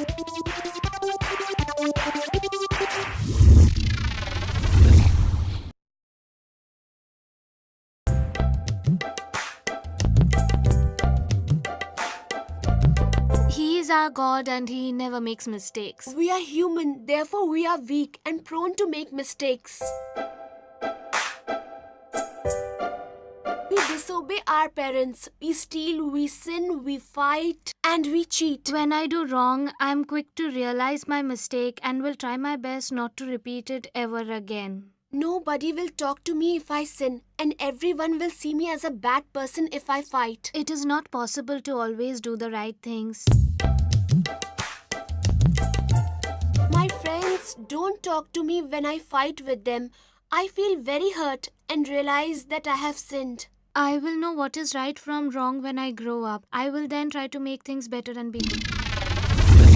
He is our God and he never makes mistakes. We are human, therefore we are weak and prone to make mistakes. Disobey our parents, we steal, we sin, we fight, and we cheat. When I do wrong, I am quick to realize my mistake and will try my best not to repeat it ever again. Nobody will talk to me if I sin, and everyone will see me as a bad person if I fight. It is not possible to always do the right things. My friends don't talk to me when I fight with them. I feel very hurt and realize that I have sinned. I will know what is right from wrong when I grow up. I will then try to make things better and be good.